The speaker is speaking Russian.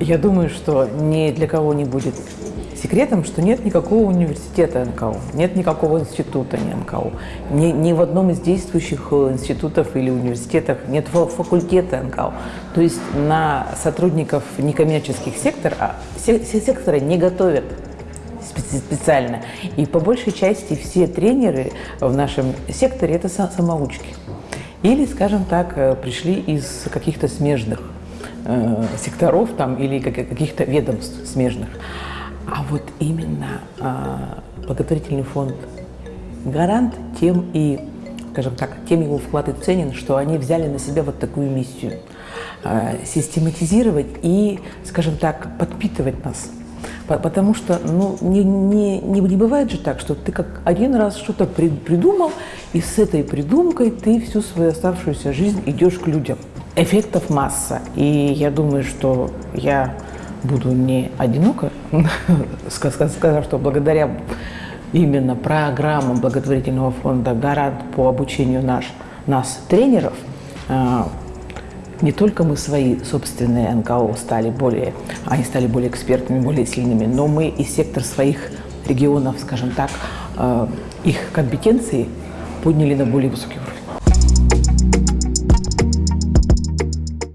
Я думаю, что ни для кого не будет секретом, что нет никакого университета НКО, нет никакого института не НКО. Ни, ни в одном из действующих э, институтов или университетах нет факультета НКО. То есть на сотрудников некоммерческих секторов, а, сектора не готовят специально. И по большей части все тренеры в нашем секторе – это самоучки. Или, скажем так, э, пришли из каких-то смежных э, секторов там, или каких-то ведомств смежных. А вот именно э, благотворительный фонд «Гарант» тем и, скажем так, тем его вклад и ценен, что они взяли на себя вот такую миссию э, – систематизировать и, скажем так, подпитывать нас – Потому что ну, не, не, не, не бывает же так, что ты как один раз что-то при, придумал, и с этой придумкой ты всю свою оставшуюся жизнь идешь к людям. Эффектов масса. И я думаю, что я буду не одинока, сказав, что благодаря именно программам благотворительного фонда «Гарант» по обучению наш, нас, тренеров, а, не только мы свои собственные НКО стали более, они стали более экспертными, более сильными, но мы и сектор своих регионов, скажем так, э, их компетенции подняли на более высокий уровень.